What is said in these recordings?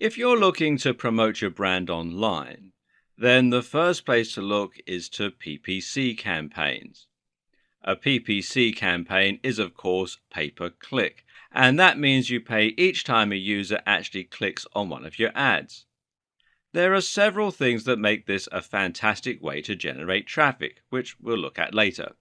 If you're looking to promote your brand online, then the first place to look is to PPC campaigns. A PPC campaign is, of course, pay per click, and that means you pay each time a user actually clicks on one of your ads. There are several things that make this a fantastic way to generate traffic, which we'll look at later.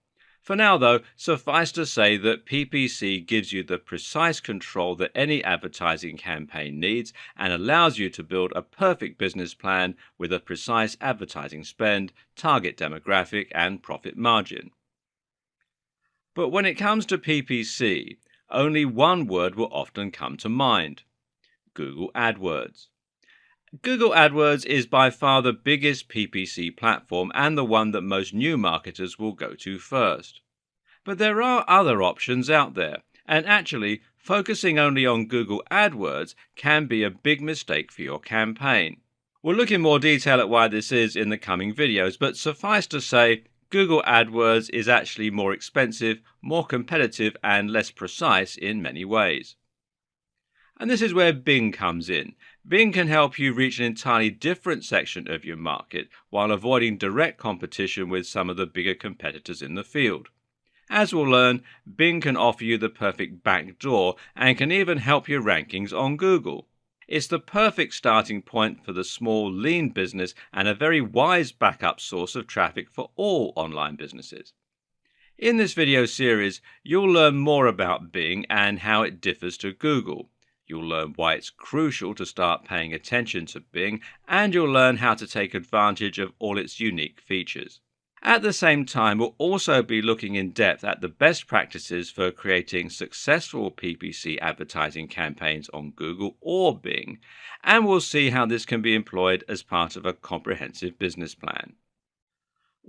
For now, though, suffice to say that PPC gives you the precise control that any advertising campaign needs and allows you to build a perfect business plan with a precise advertising spend, target demographic, and profit margin. But when it comes to PPC, only one word will often come to mind Google AdWords. Google AdWords is by far the biggest PPC platform and the one that most new marketers will go to first. But there are other options out there, and actually, focusing only on Google AdWords can be a big mistake for your campaign. We'll look in more detail at why this is in the coming videos, but suffice to say, Google AdWords is actually more expensive, more competitive, and less precise in many ways. And this is where Bing comes in. Bing can help you reach an entirely different section of your market while avoiding direct competition with some of the bigger competitors in the field. As we'll learn, Bing can offer you the perfect backdoor and can even help your rankings on Google. It's the perfect starting point for the small, lean business and a very wise backup source of traffic for all online businesses. In this video series, you'll learn more about Bing and how it differs to Google. You'll learn why it's crucial to start paying attention to Bing, and you'll learn how to take advantage of all its unique features. At the same time, we'll also be looking in depth at the best practices for creating successful PPC advertising campaigns on Google or Bing, and we'll see how this can be employed as part of a comprehensive business plan.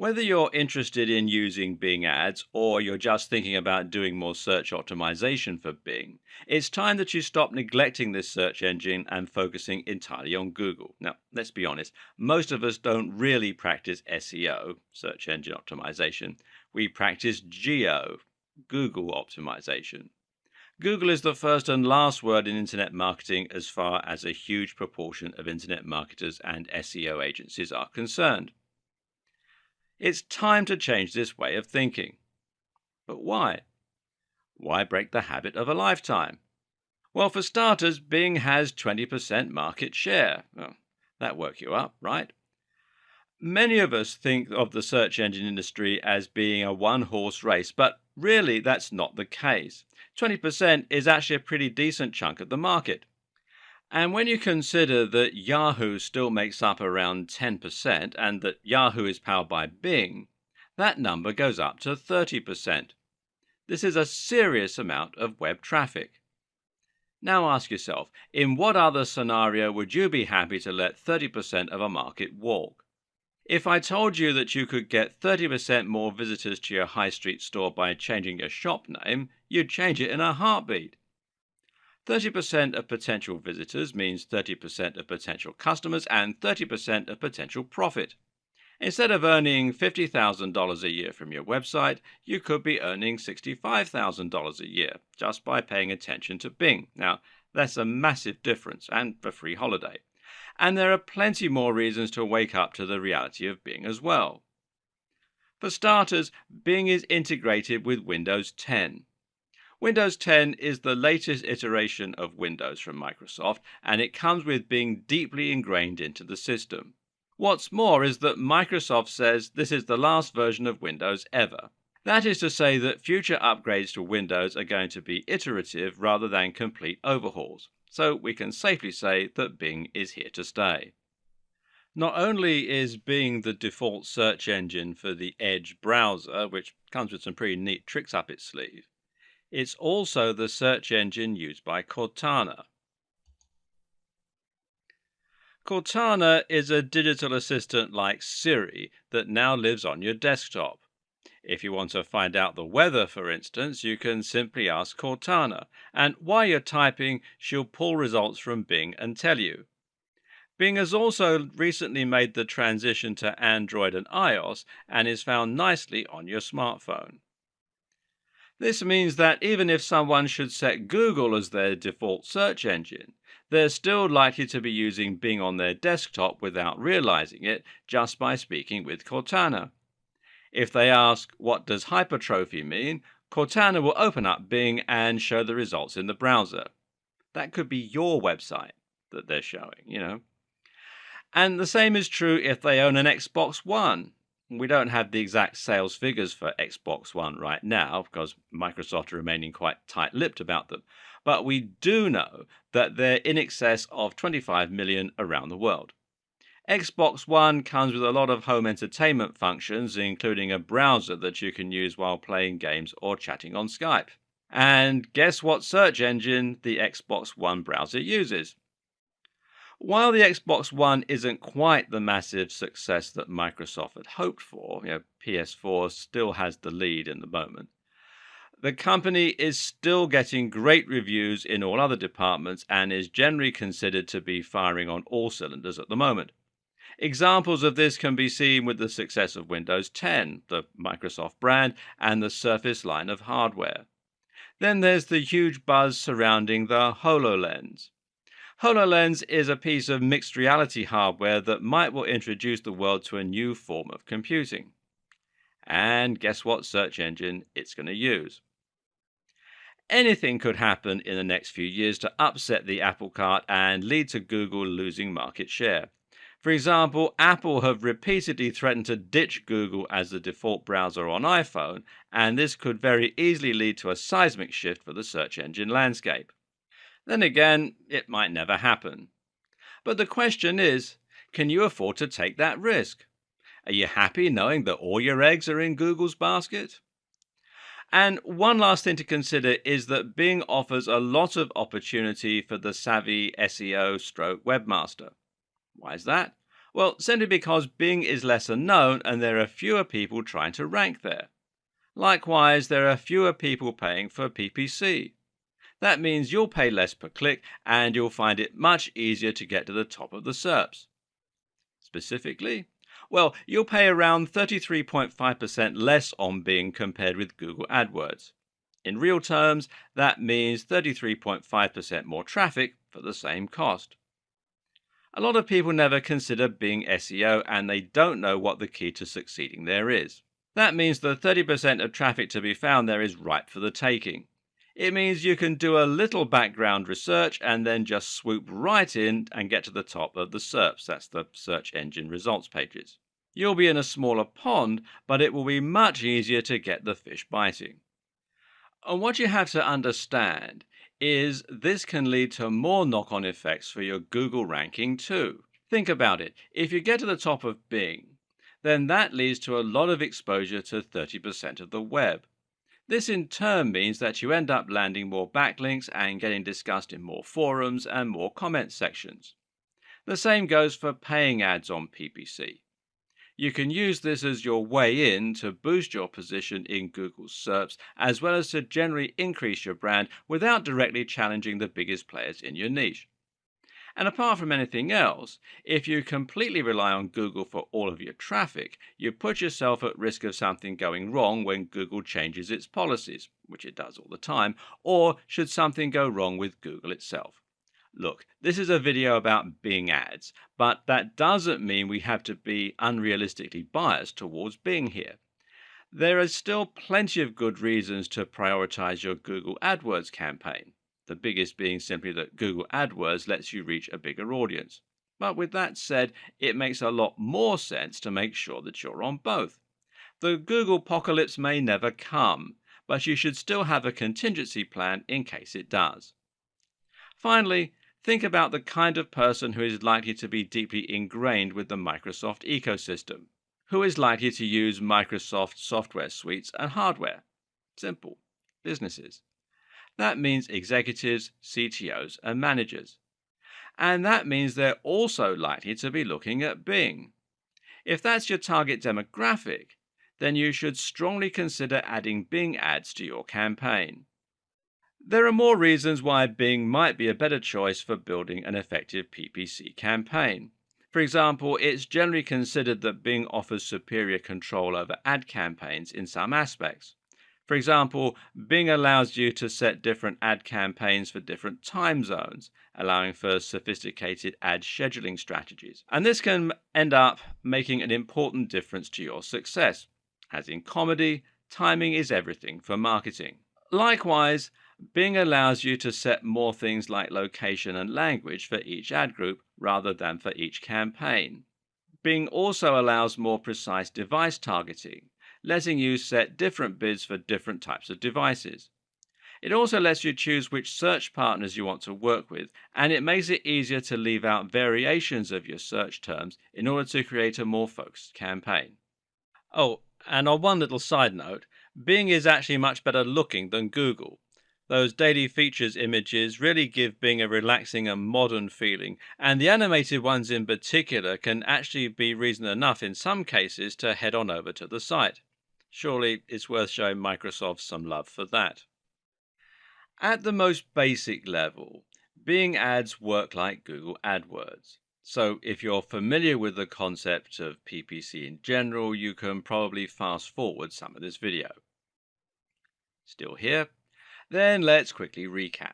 Whether you're interested in using Bing ads or you're just thinking about doing more search optimization for Bing, it's time that you stop neglecting this search engine and focusing entirely on Google. Now, let's be honest, most of us don't really practice SEO, search engine optimization. We practice GEO, Google optimization. Google is the first and last word in internet marketing as far as a huge proportion of internet marketers and SEO agencies are concerned. It's time to change this way of thinking. But why? Why break the habit of a lifetime? Well, for starters, Bing has 20% market share. Well, that work you up, right? Many of us think of the search engine industry as being a one horse race, but really that's not the case. 20% is actually a pretty decent chunk of the market. And when you consider that Yahoo still makes up around 10% and that Yahoo is powered by Bing, that number goes up to 30%. This is a serious amount of web traffic. Now ask yourself, in what other scenario would you be happy to let 30% of a market walk? If I told you that you could get 30% more visitors to your high street store by changing your shop name, you'd change it in a heartbeat. 30% of potential visitors means 30% of potential customers and 30% of potential profit. Instead of earning $50,000 a year from your website, you could be earning $65,000 a year just by paying attention to Bing. Now, that's a massive difference and a free holiday. And there are plenty more reasons to wake up to the reality of Bing as well. For starters, Bing is integrated with Windows 10. Windows 10 is the latest iteration of Windows from Microsoft, and it comes with Bing deeply ingrained into the system. What's more is that Microsoft says this is the last version of Windows ever. That is to say that future upgrades to Windows are going to be iterative rather than complete overhauls. So we can safely say that Bing is here to stay. Not only is Bing the default search engine for the Edge browser, which comes with some pretty neat tricks up its sleeve, it's also the search engine used by Cortana. Cortana is a digital assistant like Siri that now lives on your desktop. If you want to find out the weather, for instance, you can simply ask Cortana, and while you're typing, she'll pull results from Bing and tell you. Bing has also recently made the transition to Android and iOS and is found nicely on your smartphone. This means that even if someone should set Google as their default search engine, they're still likely to be using Bing on their desktop without realizing it just by speaking with Cortana. If they ask, what does hypertrophy mean? Cortana will open up Bing and show the results in the browser. That could be your website that they're showing, you know. And the same is true if they own an Xbox One. We don't have the exact sales figures for Xbox One right now because Microsoft are remaining quite tight lipped about them. But we do know that they're in excess of 25 million around the world. Xbox One comes with a lot of home entertainment functions, including a browser that you can use while playing games or chatting on Skype. And guess what search engine the Xbox One browser uses? While the Xbox One isn't quite the massive success that Microsoft had hoped for, you know, PS4 still has the lead in the moment. The company is still getting great reviews in all other departments and is generally considered to be firing on all cylinders at the moment. Examples of this can be seen with the success of Windows 10, the Microsoft brand, and the Surface line of hardware. Then there's the huge buzz surrounding the HoloLens. HoloLens is a piece of mixed reality hardware that might well introduce the world to a new form of computing. And guess what search engine it's going to use? Anything could happen in the next few years to upset the apple cart and lead to Google losing market share. For example, Apple have repeatedly threatened to ditch Google as the default browser on iPhone, and this could very easily lead to a seismic shift for the search engine landscape. Then again, it might never happen. But the question is can you afford to take that risk? Are you happy knowing that all your eggs are in Google's basket? And one last thing to consider is that Bing offers a lot of opportunity for the savvy SEO stroke webmaster. Why is that? Well, simply because Bing is lesser known and there are fewer people trying to rank there. Likewise, there are fewer people paying for PPC. That means you'll pay less per click and you'll find it much easier to get to the top of the SERPs. Specifically, well, you'll pay around 33.5% less on Bing compared with Google AdWords. In real terms, that means 33.5% more traffic for the same cost. A lot of people never consider Bing SEO and they don't know what the key to succeeding there is. That means the 30% of traffic to be found there is ripe for the taking. It means you can do a little background research and then just swoop right in and get to the top of the SERPs, that's the search engine results pages. You'll be in a smaller pond, but it will be much easier to get the fish biting. And what you have to understand is this can lead to more knock on effects for your Google ranking too. Think about it. If you get to the top of Bing, then that leads to a lot of exposure to 30% of the web. This in turn means that you end up landing more backlinks and getting discussed in more forums and more comment sections. The same goes for paying ads on PPC. You can use this as your way in to boost your position in Google's SERPs as well as to generally increase your brand without directly challenging the biggest players in your niche. And apart from anything else, if you completely rely on Google for all of your traffic, you put yourself at risk of something going wrong when Google changes its policies, which it does all the time, or should something go wrong with Google itself. Look, this is a video about Bing ads, but that doesn't mean we have to be unrealistically biased towards Bing here. There are still plenty of good reasons to prioritize your Google AdWords campaign the biggest being simply that Google AdWords lets you reach a bigger audience. But with that said, it makes a lot more sense to make sure that you're on both. The Google apocalypse may never come, but you should still have a contingency plan in case it does. Finally, think about the kind of person who is likely to be deeply ingrained with the Microsoft ecosystem. Who is likely to use Microsoft software suites and hardware? Simple businesses. That means executives, CTOs, and managers. And that means they're also likely to be looking at Bing. If that's your target demographic, then you should strongly consider adding Bing ads to your campaign. There are more reasons why Bing might be a better choice for building an effective PPC campaign. For example, it's generally considered that Bing offers superior control over ad campaigns in some aspects. For example, Bing allows you to set different ad campaigns for different time zones, allowing for sophisticated ad scheduling strategies. And this can end up making an important difference to your success. As in comedy, timing is everything for marketing. Likewise, Bing allows you to set more things like location and language for each ad group rather than for each campaign. Bing also allows more precise device targeting, letting you set different bids for different types of devices. It also lets you choose which search partners you want to work with, and it makes it easier to leave out variations of your search terms in order to create a more focused campaign. Oh, and on one little side note, Bing is actually much better looking than Google. Those daily features images really give Bing a relaxing and modern feeling, and the animated ones in particular can actually be reason enough in some cases to head on over to the site. Surely it's worth showing Microsoft some love for that. At the most basic level, Bing ads work like Google AdWords. So if you're familiar with the concept of PPC in general, you can probably fast forward some of this video. Still here? Then let's quickly recap.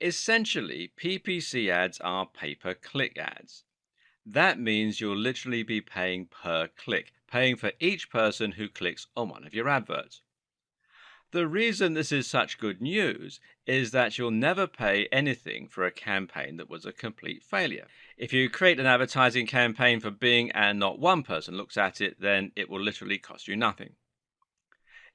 Essentially, PPC ads are pay-per-click ads. That means you'll literally be paying per click, paying for each person who clicks on one of your adverts. The reason this is such good news is that you'll never pay anything for a campaign that was a complete failure. If you create an advertising campaign for Bing and not one person looks at it, then it will literally cost you nothing.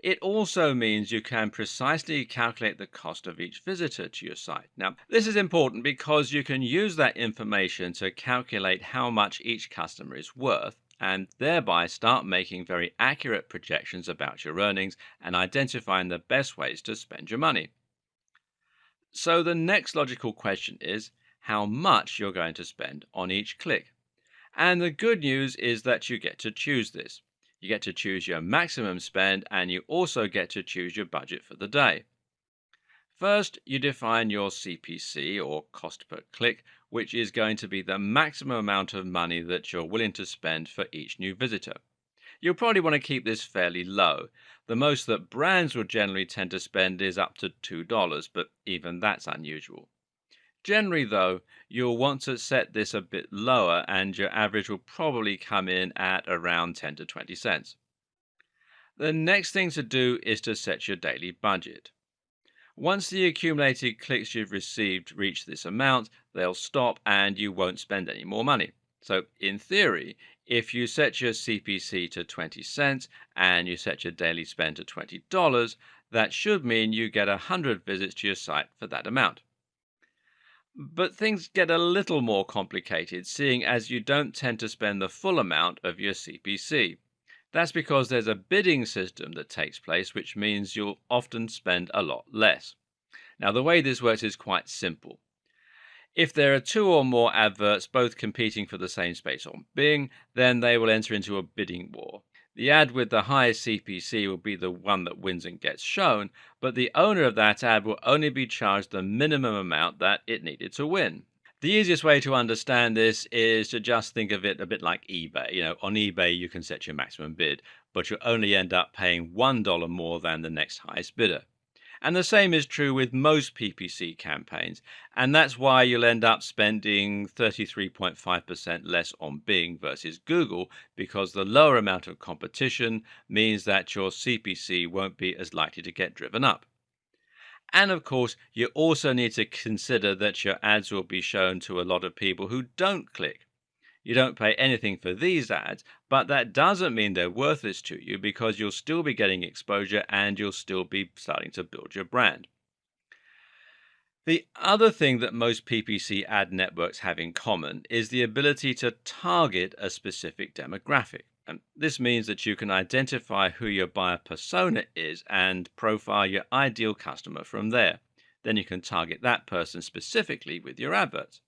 It also means you can precisely calculate the cost of each visitor to your site. Now, this is important because you can use that information to calculate how much each customer is worth and thereby start making very accurate projections about your earnings and identifying the best ways to spend your money. So the next logical question is how much you're going to spend on each click. And the good news is that you get to choose this. You get to choose your maximum spend and you also get to choose your budget for the day. First, you define your CPC or cost per click, which is going to be the maximum amount of money that you're willing to spend for each new visitor. You'll probably want to keep this fairly low. The most that brands will generally tend to spend is up to $2, but even that's unusual. Generally, though, you'll want to set this a bit lower and your average will probably come in at around 10 to 20 cents. The next thing to do is to set your daily budget. Once the accumulated clicks you've received reach this amount, they'll stop and you won't spend any more money. So, in theory, if you set your CPC to 20 cents and you set your daily spend to $20, that should mean you get 100 visits to your site for that amount. But things get a little more complicated, seeing as you don't tend to spend the full amount of your CPC. That's because there's a bidding system that takes place, which means you'll often spend a lot less. Now, the way this works is quite simple. If there are two or more adverts both competing for the same space on Bing, then they will enter into a bidding war. The ad with the highest CPC will be the one that wins and gets shown, but the owner of that ad will only be charged the minimum amount that it needed to win. The easiest way to understand this is to just think of it a bit like eBay. You know, on eBay you can set your maximum bid, but you'll only end up paying $1 more than the next highest bidder. And the same is true with most PPC campaigns. And that's why you'll end up spending 33.5% less on Bing versus Google, because the lower amount of competition means that your CPC won't be as likely to get driven up. And of course, you also need to consider that your ads will be shown to a lot of people who don't click. You don't pay anything for these ads, but that doesn't mean they're worthless to you because you'll still be getting exposure and you'll still be starting to build your brand. The other thing that most PPC ad networks have in common is the ability to target a specific demographic. And this means that you can identify who your buyer persona is and profile your ideal customer from there. Then you can target that person specifically with your adverts.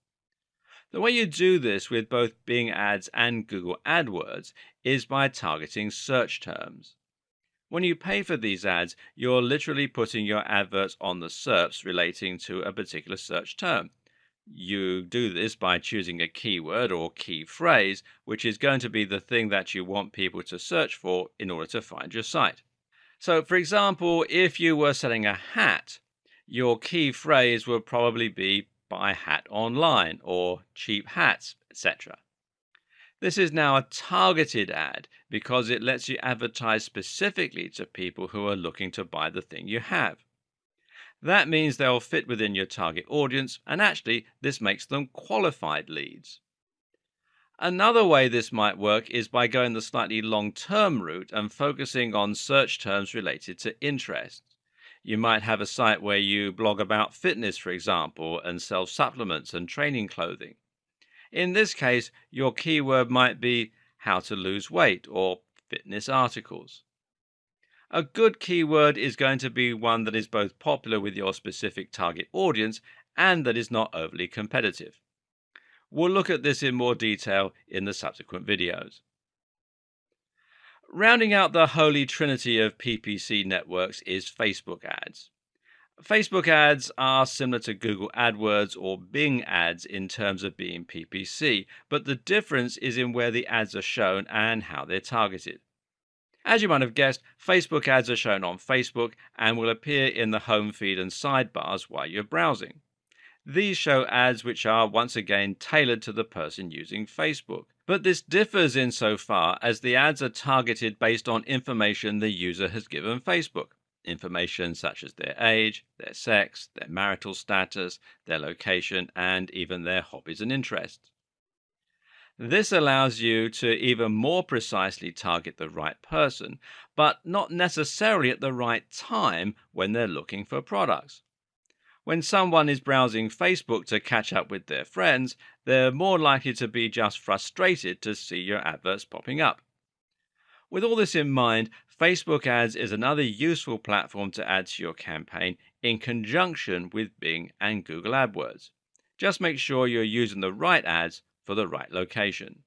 The way you do this with both Bing Ads and Google AdWords is by targeting search terms. When you pay for these ads, you're literally putting your adverts on the SERPs relating to a particular search term. You do this by choosing a keyword or key phrase, which is going to be the thing that you want people to search for in order to find your site. So, for example, if you were selling a hat, your key phrase would probably be buy hat online or cheap hats, etc. This is now a targeted ad because it lets you advertise specifically to people who are looking to buy the thing you have. That means they'll fit within your target audience, and actually, this makes them qualified leads. Another way this might work is by going the slightly long term route and focusing on search terms related to interests. You might have a site where you blog about fitness, for example, and sell supplements and training clothing. In this case, your keyword might be how to lose weight or fitness articles. A good keyword is going to be one that is both popular with your specific target audience and that is not overly competitive. We'll look at this in more detail in the subsequent videos. Rounding out the holy trinity of PPC networks is Facebook ads. Facebook ads are similar to Google AdWords or Bing ads in terms of being PPC, but the difference is in where the ads are shown and how they're targeted. As you might have guessed, Facebook ads are shown on Facebook and will appear in the home feed and sidebars while you're browsing. These show ads which are once again tailored to the person using Facebook. But this differs insofar as the ads are targeted based on information the user has given Facebook. Information such as their age, their sex, their marital status, their location, and even their hobbies and interests. This allows you to even more precisely target the right person, but not necessarily at the right time when they're looking for products. When someone is browsing Facebook to catch up with their friends, they're more likely to be just frustrated to see your adverts popping up. With all this in mind, Facebook ads is another useful platform to add to your campaign in conjunction with Bing and Google AdWords. Just make sure you're using the right ads for the right location.